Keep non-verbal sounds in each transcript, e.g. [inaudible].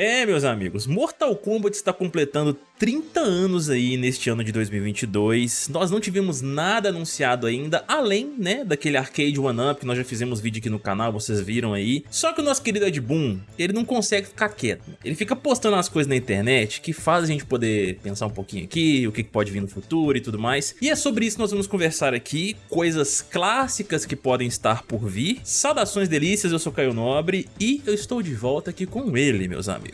É, meus amigos, Mortal Kombat está completando 30 anos aí neste ano de 2022. Nós não tivemos nada anunciado ainda, além, né, daquele arcade one-up que nós já fizemos vídeo aqui no canal, vocês viram aí. Só que o nosso querido Ed Boon, ele não consegue ficar quieto. Ele fica postando as coisas na internet que faz a gente poder pensar um pouquinho aqui, o que pode vir no futuro e tudo mais. E é sobre isso que nós vamos conversar aqui, coisas clássicas que podem estar por vir. Saudações delícias, eu sou Caio Nobre e eu estou de volta aqui com ele, meus amigos.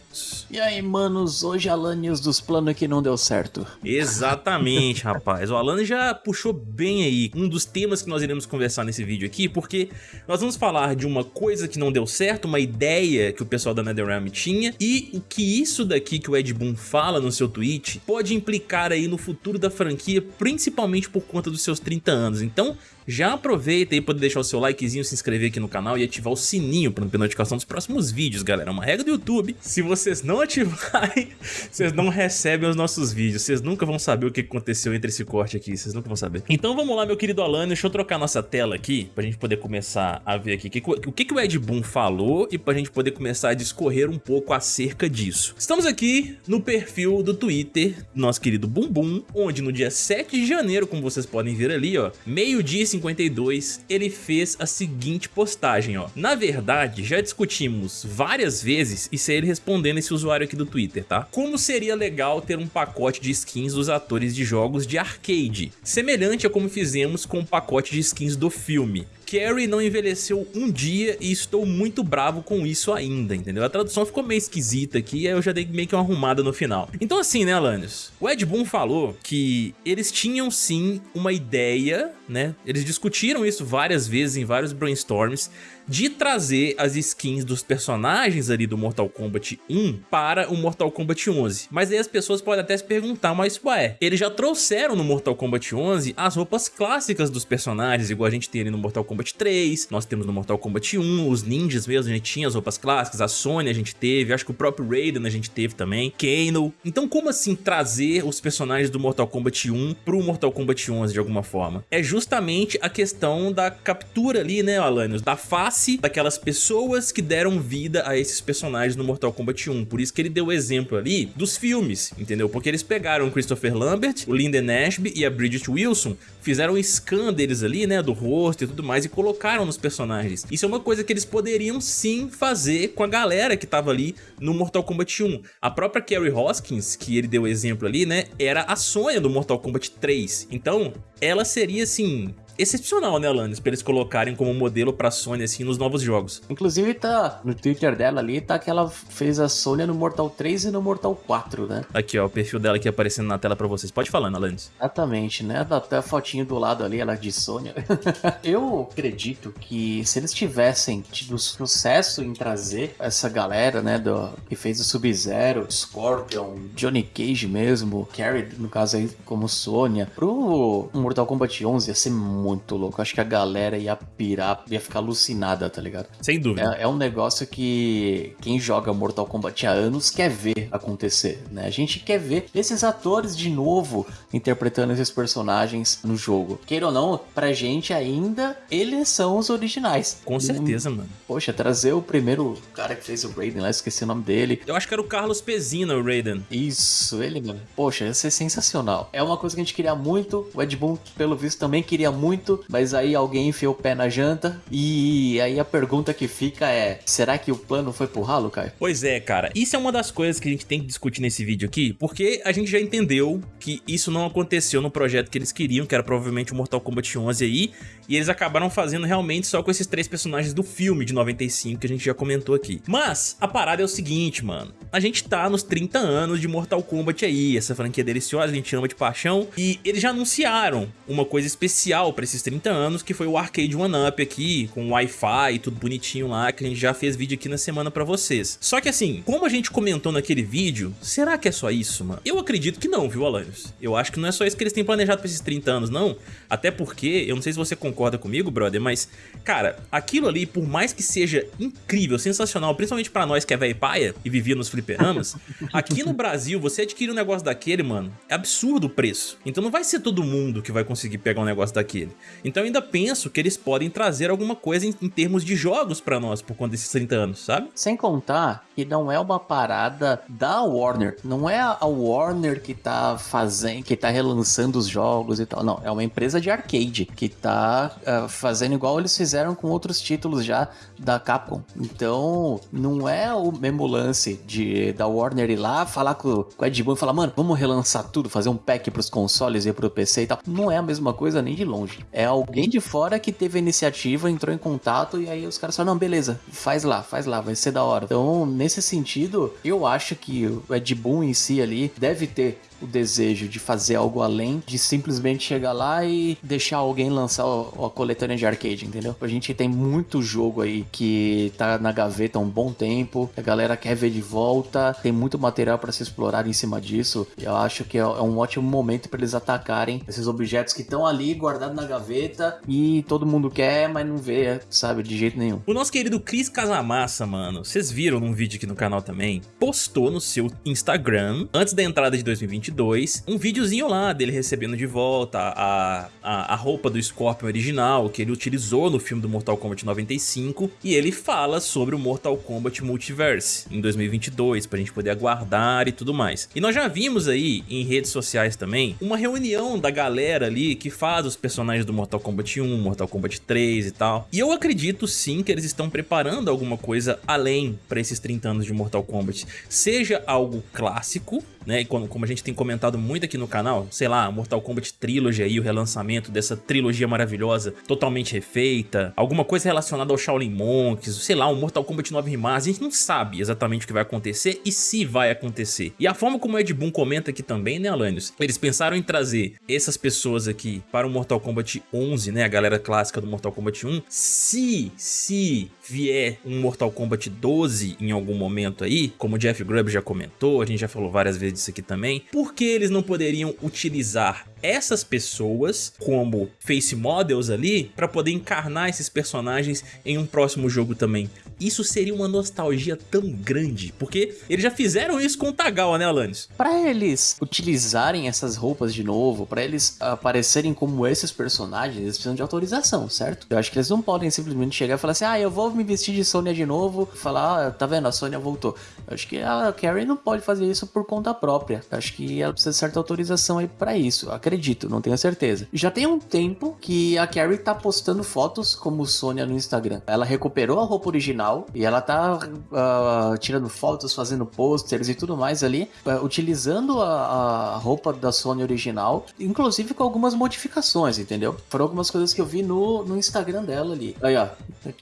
E aí, manos, hoje Alanios dos planos que não deu certo. Exatamente, [laughs] rapaz. O Alan já puxou bem aí um dos temas que nós iremos conversar nesse vídeo aqui, porque nós vamos falar de uma coisa que não deu certo, uma ideia que o pessoal da NetherRealm tinha, e o que isso daqui que o Ed Boon fala no seu tweet pode implicar aí no futuro da franquia, principalmente por conta dos seus 30 anos. Então, já aproveita aí para deixar o seu likezinho, se inscrever aqui no canal e ativar o sininho para não ter notificação dos próximos vídeos, galera. É uma regra do YouTube. Se vocês não ativarem, [laughs] vocês não recebem os nossos vídeos. Vocês nunca vão saber o que aconteceu entre esse corte aqui. Vocês nunca vão saber. Então vamos lá, meu querido Alan. Deixa eu trocar nossa tela aqui pra gente poder começar a ver aqui o que, que o Ed Boon falou e pra gente poder começar a discorrer um pouco acerca disso. Estamos aqui no perfil do Twitter do nosso querido Bumbum, onde no dia 7 de janeiro, como vocês podem ver ali, ó, meio-dia 52, ele fez a seguinte postagem, ó. Na verdade, já discutimos várias vezes, isso é ele respondendo esse usuário aqui do Twitter, tá? Como seria legal ter um pacote de skins dos atores de jogos de arcade, semelhante a como fizemos com o pacote de skins do filme. Carrie não envelheceu um dia e estou muito bravo com isso ainda, entendeu? A tradução ficou meio esquisita aqui, aí eu já dei meio que uma arrumada no final. Então assim, né, Alanios? O Ed Boon falou que eles tinham sim uma ideia, né? Eles discutiram isso várias vezes em vários brainstorms, de trazer as skins dos personagens ali do Mortal Kombat 1 para o Mortal Kombat 11. Mas aí as pessoas podem até se perguntar, mas ué, eles já trouxeram no Mortal Kombat 11 as roupas clássicas dos personagens, igual a gente tem ali no Mortal Kombat 3, nós temos no Mortal Kombat 1, os ninjas mesmo, a gente tinha as roupas clássicas, a Sonya a gente teve, acho que o próprio Raiden a gente teve também, Kano. Então como assim trazer os personagens do Mortal Kombat 1 pro Mortal Kombat 11 de alguma forma? É justamente a questão da captura ali, né, Alanios, da face daquelas pessoas que deram vida a esses personagens no Mortal Kombat 1. Por isso que ele deu o exemplo ali dos filmes, entendeu? Porque eles pegaram o Christopher Lambert, o Lyndon Ashby e a Bridget Wilson, fizeram um scan deles ali, né, do rosto e tudo mais e colocaram nos personagens. Isso é uma coisa que eles poderiam sim fazer com a galera que tava ali no Mortal Kombat 1. A própria Carrie Hoskins, que ele deu o exemplo ali, né, era a Sonha do Mortal Kombat 3. Então, ela seria assim excepcional, né, Alanis? Pra eles colocarem como modelo pra Sony, assim, nos novos jogos. Inclusive, tá no Twitter dela ali, tá que ela fez a Sony no Mortal 3 e no Mortal 4, né? Aqui, ó, o perfil dela aqui aparecendo na tela pra vocês. Pode falar, Alanis. Exatamente, né? Dá até a fotinho do lado ali, ela de Sony. [laughs] Eu acredito que se eles tivessem tido sucesso em trazer essa galera, né, do, que fez o Sub-Zero, Scorpion, Johnny Cage mesmo, Carrie, no caso aí, como Sônia, pro Mortal Kombat 11 ia ser muito muito louco. Acho que a galera ia pirar, ia ficar alucinada, tá ligado? Sem dúvida. É, é um negócio que quem joga Mortal Kombat há anos quer ver acontecer, né? A gente quer ver esses atores de novo interpretando esses personagens no jogo. Queira ou não, pra gente ainda, eles são os originais. Com certeza, mano. Poxa, trazer o primeiro cara que fez o Raiden lá, esqueci o nome dele. Eu acho que era o Carlos Pezina, o Raiden. Isso, ele mesmo. Poxa, ia ser sensacional. É uma coisa que a gente queria muito, o Ed Boon, pelo visto, também queria muito muito, mas aí alguém enfiou o pé na janta. E aí a pergunta que fica é: será que o plano foi pro ralo, Caio? Pois é, cara. Isso é uma das coisas que a gente tem que discutir nesse vídeo aqui, porque a gente já entendeu que isso não aconteceu no projeto que eles queriam, que era provavelmente o Mortal Kombat 11 aí, e eles acabaram fazendo realmente só com esses três personagens do filme de 95 que a gente já comentou aqui. Mas a parada é o seguinte, mano. A gente tá nos 30 anos de Mortal Kombat aí, essa franquia deliciosa, a gente ama de paixão, e eles já anunciaram uma coisa especial pra esses 30 anos, que foi o Arcade One Up aqui, com Wi-Fi e tudo bonitinho lá, que a gente já fez vídeo aqui na semana pra vocês. Só que assim, como a gente comentou naquele vídeo, será que é só isso, mano? Eu acredito que não, viu, Alanios? Eu acho que não é só isso que eles têm planejado pra esses 30 anos, não. Até porque, eu não sei se você concorda comigo, brother, mas, cara, aquilo ali, por mais que seja incrível, sensacional, principalmente pra nós que é velho paia e vivia nos fliperamas, [laughs] aqui no Brasil, você adquirir um negócio daquele, mano, é absurdo o preço. Então não vai ser todo mundo que vai conseguir pegar um negócio daquele. Então eu ainda penso que eles podem trazer alguma coisa em, em termos de jogos para nós por conta desses 30 anos, sabe? Sem contar que não é uma parada da Warner, não é a Warner que tá fazendo, que tá relançando os jogos e tal, não, é uma empresa de arcade que tá uh, fazendo igual eles fizeram com outros títulos já da Capcom. Então, não é o mesmo lance de da Warner ir lá falar com, com o Ed Boon e falar, mano, vamos relançar tudo, fazer um pack pros consoles e pro PC e tal. Não é a mesma coisa nem de longe. É alguém de fora que teve a iniciativa, entrou em contato e aí os caras falaram, não, beleza, faz lá, faz lá, vai ser da hora. Então, nesse sentido, eu acho que o Ed Boon em si ali deve ter o desejo de fazer algo além de simplesmente chegar lá e deixar alguém lançar a coletânea de arcade, entendeu? A gente tem muito jogo aí que tá na gaveta há um bom tempo, a galera quer ver de volta, tem muito material para se explorar em cima disso. Eu acho que é, é um ótimo momento para eles atacarem esses objetos que estão ali guardados na gaveta e todo mundo quer, mas não vê, sabe, de jeito nenhum. O nosso querido Cris Casamassa, mano, vocês viram num vídeo aqui no canal também, postou no seu Instagram, antes da entrada de 2022, 2, um videozinho lá dele recebendo de volta a, a, a roupa do Scorpion original que ele utilizou no filme do Mortal Kombat 95 e ele fala sobre o Mortal Kombat Multiverse em 2022 pra gente poder aguardar e tudo mais. E nós já vimos aí em redes sociais também uma reunião da galera ali que faz os personagens do Mortal Kombat 1, Mortal Kombat 3 e tal. E eu acredito sim que eles estão preparando alguma coisa além para esses 30 anos de Mortal Kombat. Seja algo clássico, né? Como a gente tem comentado muito aqui no canal, sei lá, Mortal Kombat Trilogy aí, o relançamento dessa trilogia maravilhosa, totalmente refeita, alguma coisa relacionada ao Shaolin Monks, sei lá, um Mortal Kombat 9 Remaster, a gente não sabe exatamente o que vai acontecer e se vai acontecer. E a forma como o Ed Boon comenta aqui também, né, Alanios? Eles pensaram em trazer essas pessoas aqui para o Mortal Kombat 11, né, a galera clássica do Mortal Kombat 1, se, se vier um Mortal Kombat 12 em algum momento aí, como o Jeff Grubb já comentou, a gente já falou várias vezes disso aqui também, por que eles não poderiam utilizar essas pessoas como face models ali para poder encarnar esses personagens em um próximo jogo também? Isso seria uma nostalgia tão grande, porque eles já fizeram isso com o Tagawa, né, Alanis? Para eles utilizarem essas roupas de novo, para eles aparecerem como esses personagens, eles precisam de autorização, certo? Eu acho que eles não podem simplesmente chegar e falar assim, ah, eu vou me vestir de Sônia de novo, falar, ah, tá vendo, a Sônia voltou. Eu acho que a Carrie não pode fazer isso por conta própria. Eu acho que ela precisa de certa autorização aí para isso. acredito, não tenho certeza. Já tem um tempo que a Carrie tá postando fotos como Sônia no Instagram. Ela recuperou a roupa original e ela tá uh, tirando fotos, fazendo posters e tudo mais ali, uh, utilizando a, a, roupa da Sônia original, inclusive com algumas modificações, entendeu? Foram algumas coisas que eu vi no, no Instagram dela ali. Aí, ó,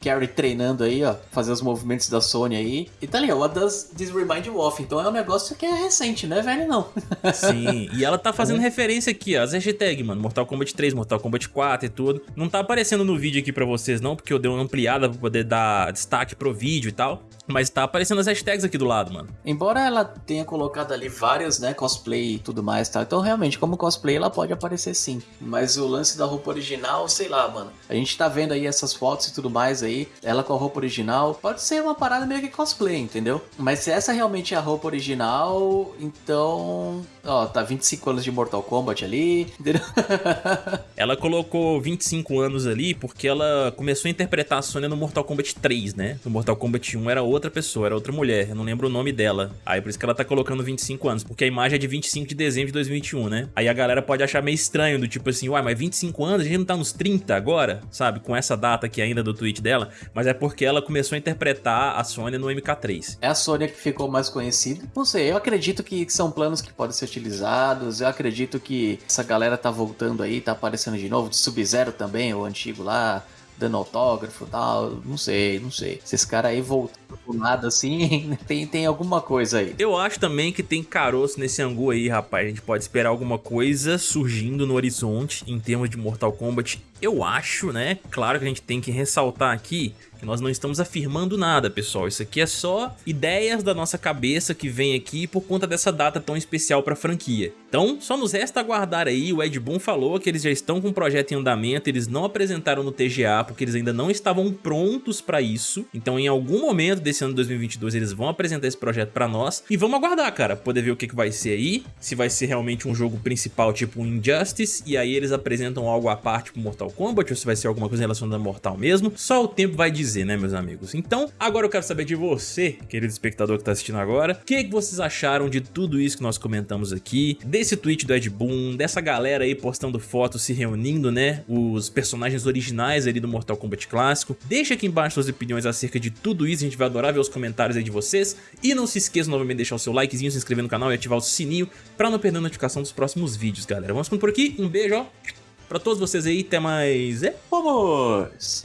Carrie treinando aí, ó, fazer os movimentos da Sônia aí. E tá ali, ó, what does this remind you of? Então é um negócio que é recente, não é velho não. Sim, e ela tá fazendo [laughs] é. referência aqui, ó, as hashtags, mano, Mortal Kombat 3, Mortal Kombat 4 e tudo. Não tá aparecendo no vídeo aqui pra vocês não, porque eu dei uma ampliada pra poder dar destaque pro vídeo e tal. Mas tá aparecendo as hashtags aqui do lado, mano. Embora ela tenha colocado ali vários, né, cosplay e tudo mais, tá? Então realmente, como cosplay, ela pode aparecer sim. Mas o lance da roupa original, sei lá, mano. A gente tá vendo aí essas fotos e tudo mais aí, ela com a roupa original, pode ser uma parada meio que cosplay, entendeu? Mas se essa realmente é a roupa original, então Ó, tá 25 anos de Mortal Kombat ali. [laughs] ela colocou 25 anos ali porque ela começou a interpretar a Sonya no Mortal Kombat 3, né? No Mortal Kombat 1 era outra pessoa, era outra mulher. Eu não lembro o nome dela. Aí por isso que ela tá colocando 25 anos. Porque a imagem é de 25 de dezembro de 2021, né? Aí a galera pode achar meio estranho, do tipo assim, uai, mas 25 anos? A gente não tá nos 30 agora? Sabe? Com essa data aqui ainda do tweet dela. Mas é porque ela começou a interpretar a Sonya no MK3. É a Sonya que ficou mais conhecida? Não sei, eu acredito que são planos que podem ser utilizados. Eu acredito que essa galera tá voltando aí, tá aparecendo de novo. De Sub-Zero também, o antigo lá, dando autógrafo tal. Não sei, não sei. Se esse cara aí voltou do nada assim, [laughs] tem, tem alguma coisa aí. Eu acho também que tem caroço nesse angu aí, rapaz. A gente pode esperar alguma coisa surgindo no horizonte em termos de Mortal Kombat. Eu acho, né? Claro que a gente tem que ressaltar aqui que nós não estamos afirmando nada, pessoal. Isso aqui é só ideias da nossa cabeça que vem aqui por conta dessa data tão especial para a franquia. Então, só nos resta aguardar aí. O Ed Boon falou que eles já estão com o projeto em andamento, eles não apresentaram no TGA porque eles ainda não estavam prontos para isso. Então, em algum momento desse ano de 2022, eles vão apresentar esse projeto para nós e vamos aguardar, cara, poder ver o que, que vai ser aí, se vai ser realmente um jogo principal tipo Injustice e aí eles apresentam algo à parte pro Mortal Kombat ou se vai ser alguma coisa relacionada a Mortal mesmo. Só o tempo vai dizer, né, meus amigos? Então, agora eu quero saber de você, querido espectador que tá assistindo agora, o que, que vocês acharam de tudo isso que nós comentamos aqui, desse tweet do Ed Boon, dessa galera aí postando fotos se reunindo, né, os personagens originais ali do Mortal Kombat clássico. Deixa aqui embaixo suas opiniões acerca de tudo isso, a gente vai adorar ver os comentários aí de vocês. E não se esqueça novamente de deixar o seu likezinho, se inscrever no canal e ativar o sininho pra não perder a notificação dos próximos vídeos, galera. Vamos por aqui, um beijo, ó, pra todos vocês aí, até mais... É, vamos!